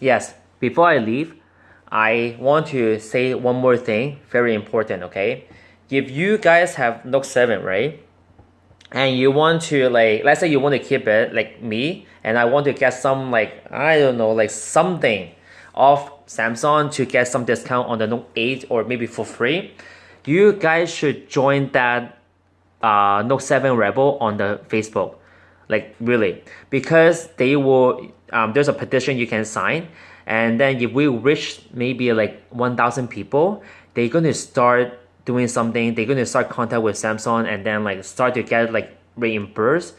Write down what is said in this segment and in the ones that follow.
yes, before I leave, I want to say one more thing, very important, okay? If you guys have Note 7, right? And you want to like, let's say you want to keep it like me, and I want to get some like, I don't know, like something of Samsung to get some discount on the Note 8 or maybe for free, you guys should join that uh, Note 7 Rebel on the Facebook. Like really, because they will, um, there's a petition you can sign and then if we reach maybe like 1,000 people, they're going to start doing something. They're going to start contact with Samsung and then like start to get like reimbursed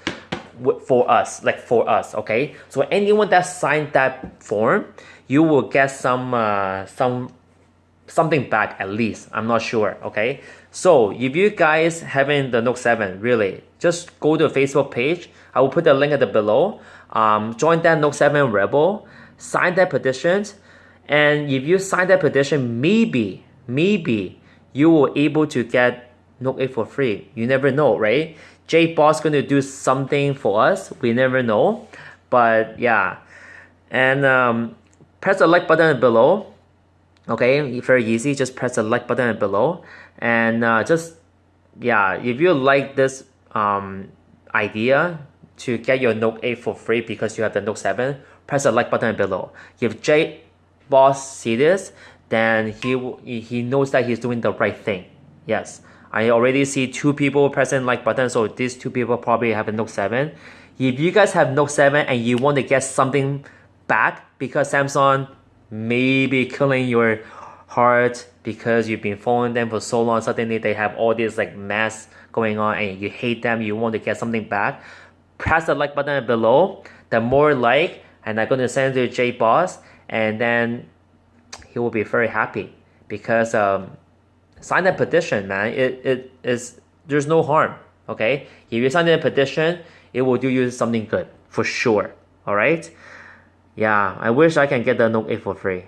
for us, like for us, okay? So anyone that signed that form, you will get some uh, some something back at least. I'm not sure, okay? So if you guys having the Note 7, really, just go to the Facebook page. I will put the link at the below. Um, join that Note 7 Rebel, sign that petition, and if you sign that petition, maybe, maybe you will able to get Note 8 for free. You never know, right? J Boss gonna do something for us. We never know, but yeah, and um, press the like button below. Okay, very easy. Just press the like button below, and uh, just yeah, if you like this um, idea to get your Note 8 for free because you have the Note 7, press the like button below. If J Boss see this, then he he knows that he's doing the right thing. Yes. I already see two people pressing like button, so these two people probably have a Note 7. If you guys have Note 7 and you want to get something back because Samsung may be killing your heart because you've been following them for so long, suddenly they have all this like mess going on and you hate them, you want to get something back, press the like button below. The more like, and I'm going to send it to J Boss, and then he will be very happy because um, sign that petition, man. It, it is there's no harm. Okay, if you sign that petition, it will do you something good for sure. All right. Yeah, I wish I can get the Note 8 for free.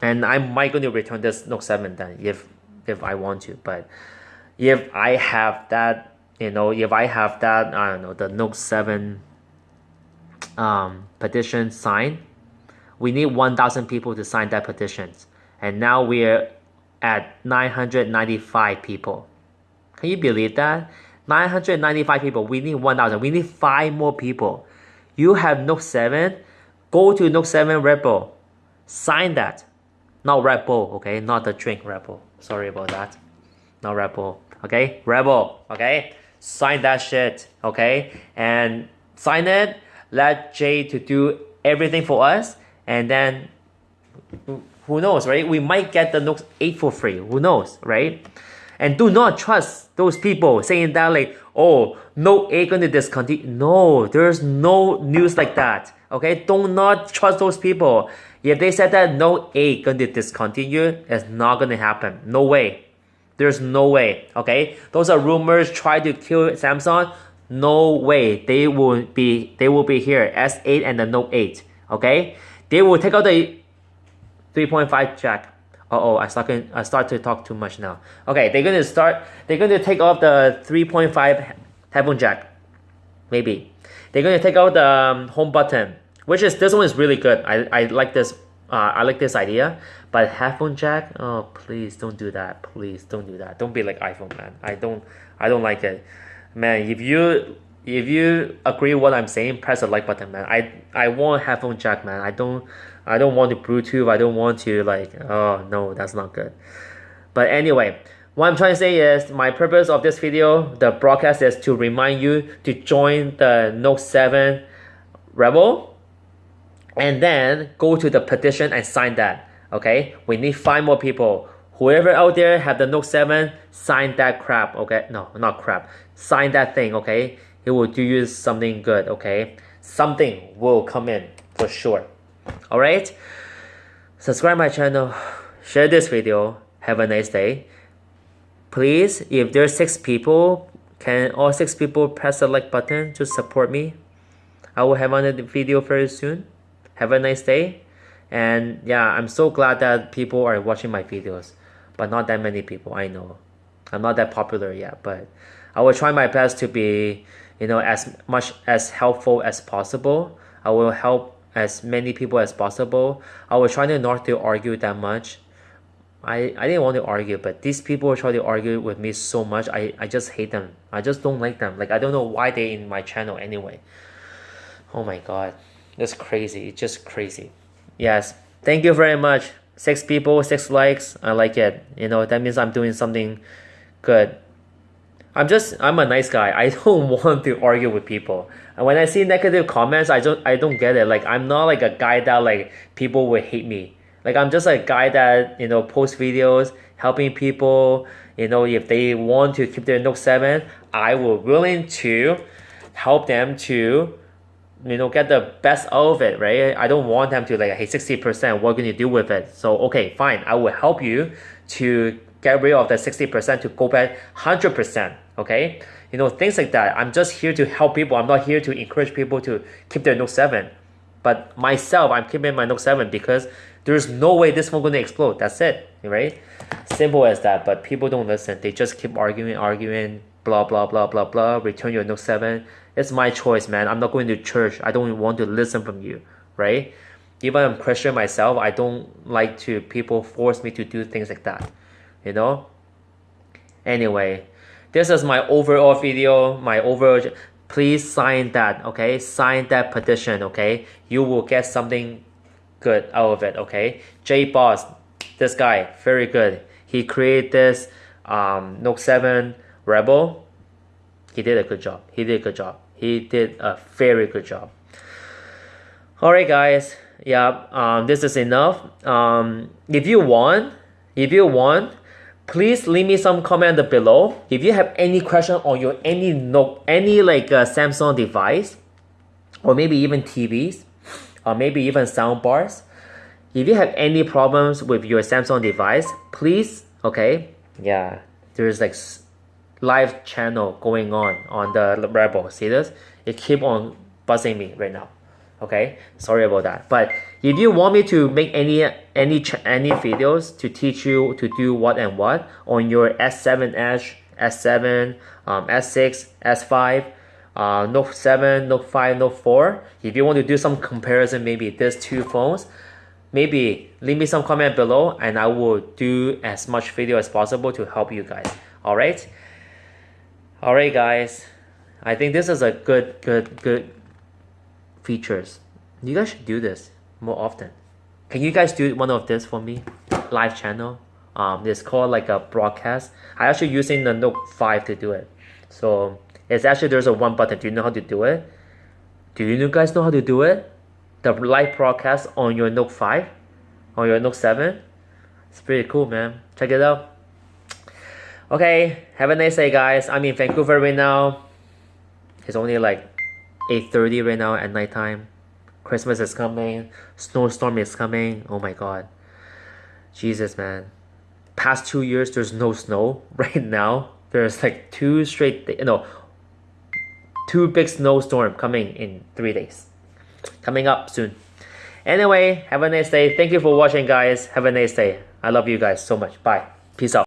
And I might going to return this Note 7 then if if I want to. But if I have that, you know, if I have that, I don't know, the Note 7 um, petition signed, we need 1,000 people to sign that petition. And now we're at 995 people. Can you believe that? 995 people. We need 1,000. We need five more people. You have Note 7. Go to Note 7 Rebel. Sign that. Not Rebel, okay? Not the drink Rebel. Sorry about that. Not Rebel, okay? Rebel, okay? Sign that shit, okay? And sign it. Let Jay to do everything for us. And then who knows, right? We might get the Note 8 for free. Who knows, right? And do not trust those people saying that like, oh, no 8 going to discontinue. No, there's no news like that. Okay, do not trust those people. If they said that no 8 going to discontinue, it's not going to happen. No way. There's no way. Okay, those are rumors. Try to kill Samsung. No way. They will be. They will be here. S8 and the Note 8. Okay, they will take out the 3.5 jack. Oh, I start I start to talk too much now. Okay, they're gonna start. They're gonna take off the 3.5 headphone jack. Maybe they're gonna take out the um, home button, which is this one is really good. I I like this. Uh, I like this idea. But headphone jack, oh please don't do that. Please don't do that. Don't be like iPhone man. I don't I don't like it, man. If you if you agree what I'm saying, press the like button, man. I I want headphone jack, man. I don't I don't want to Bluetooth. I don't want to like, oh no, that's not good. But anyway, what I'm trying to say is my purpose of this video, the broadcast is to remind you to join the Note 7 Rebel and then go to the petition and sign that. Okay, we need five more people. Whoever out there have the Note 7, sign that crap. Okay, no, not crap. Sign that thing. Okay, it will do you something good. Okay, something will come in for sure. Alright? Subscribe my channel, share this video, have a nice day. Please, if there's six people, can all six people press the like button to support me? I will have another video very soon. Have a nice day. And yeah, I'm so glad that people are watching my videos. But not that many people, I know. I'm not that popular yet, but I will try my best to be, you know, as much as helpful as possible. I will help as many people as possible. I was trying not to argue that much. I, I didn't want to argue, but these people try to argue with me so much. I, I just hate them. I just don't like them. Like I don't know why they in my channel anyway. Oh my god. That's crazy. It's just crazy. Yes. Thank you very much. Six people, six likes. I like it. You know, that means I'm doing something good. I'm just I'm a nice guy. I don't want to argue with people. And when I see negative comments, I don't I don't get it. Like I'm not like a guy that like people will hate me. Like I'm just a guy that, you know, post videos, helping people, you know, if they want to keep their Note 7, I will willing to help them to you know get the best out of it right i don't want them to like hey 60% what can you do with it so okay fine i will help you to get rid of the 60% to go back 100% okay? You know things like that. I'm just here to help people. I'm not here to encourage people to keep their note 7 but myself i'm keeping my note 7 because there's no way this phone gonna explode. That's it right? Simple as that. But people don't listen. They just keep arguing arguing blah blah blah blah blah. Return your note 7 it's my choice man. I'm not going to church. I don't want to listen from you right? Even i'm christian myself i don't like to people force me to do things like that you know? Anyway this is my overall video my overall please sign that okay? Sign that petition okay? You will get something good out of it okay? J boss this guy very good. He created this um, note 7 rebel. He did a good job. He did a good job. He did a very good job. All right guys. Yeah um, this is enough. Um, if you want if you want please leave me some comment below. If you have any question on your any note any like uh, samsung device or maybe even tvs or maybe even sound bars if you have any problems with your samsung device please okay yeah there's like live channel going on on the rebel see this? It keep on buzzing me right now okay? Sorry about that. But if you want me to make any any any videos to teach you to do what and what on your s7 edge s7 um, s6 s5 uh, note 7 note 5 note 4 if you want to do some comparison maybe these two phones maybe leave me some comment below and i will do as much video as possible to help you guys. All right all right guys. I think this is a good good good features. You guys should do this more often. Can you guys do one of this for me? Live channel. Um, it's called like a broadcast. I actually using the Note 5 to do it. So it's actually there's a one button. Do you know how to do it? Do you guys know how to do it? The live broadcast on your Note 5, on your Note 7. It's pretty cool, man. Check it out. Okay, have a nice day, guys. I'm in Vancouver right now. It's only like 8.30 right now at nighttime. Christmas is coming. Snowstorm is coming. Oh my god. Jesus, man. Past two years, there's no snow. Right now, there's like two straight, you know, two big snowstorm coming in three days. Coming up soon. Anyway, have a nice day. Thank you for watching, guys. Have a nice day. I love you guys so much. Bye. Peace out.